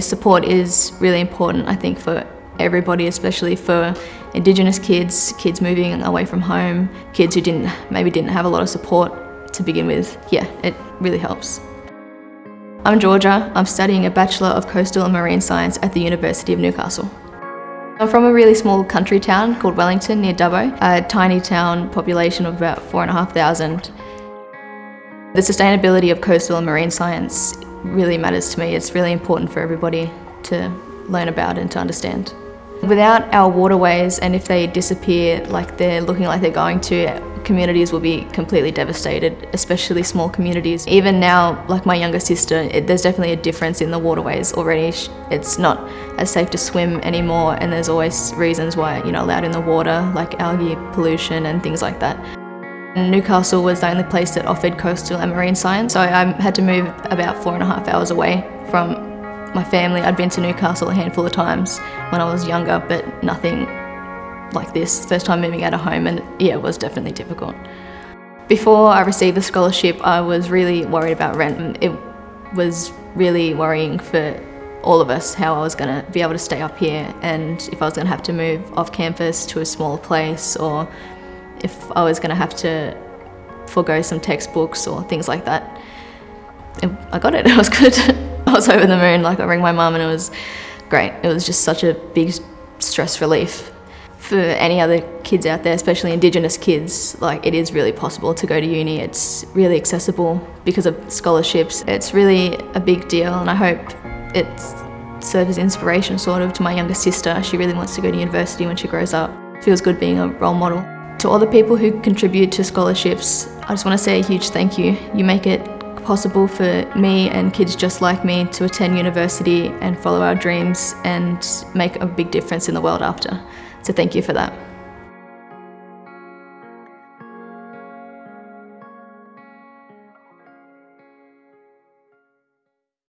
Support is really important, I think, for everybody, especially for Indigenous kids, kids moving away from home, kids who didn't maybe didn't have a lot of support to begin with. Yeah, it really helps. I'm Georgia. I'm studying a Bachelor of Coastal and Marine Science at the University of Newcastle. I'm from a really small country town called Wellington near Dubbo, a tiny town population of about 4,500. The sustainability of coastal and marine science really matters to me. It's really important for everybody to learn about and to understand. Without our waterways and if they disappear like they're looking like they're going to, communities will be completely devastated, especially small communities. Even now, like my younger sister, it, there's definitely a difference in the waterways already. It's not as safe to swim anymore and there's always reasons why you're not allowed in the water, like algae pollution and things like that. Newcastle was the only place that offered coastal and marine science, so I had to move about four and a half hours away from my family. I'd been to Newcastle a handful of times when I was younger, but nothing like this. First time moving out of home and yeah, it was definitely difficult. Before I received the scholarship, I was really worried about rent. It was really worrying for all of us how I was going to be able to stay up here and if I was going to have to move off campus to a smaller place or if I was going to have to forego some textbooks or things like that. I got it, it was good. I was over the moon, like I rang my mum and it was great. It was just such a big stress relief. For any other kids out there, especially Indigenous kids, like it is really possible to go to uni. It's really accessible because of scholarships. It's really a big deal and I hope it serves as inspiration sort of to my younger sister. She really wants to go to university when she grows up. Feels good being a role model. To all the people who contribute to scholarships, I just want to say a huge thank you. You make it possible for me and kids just like me to attend university and follow our dreams and make a big difference in the world after. So thank you for that.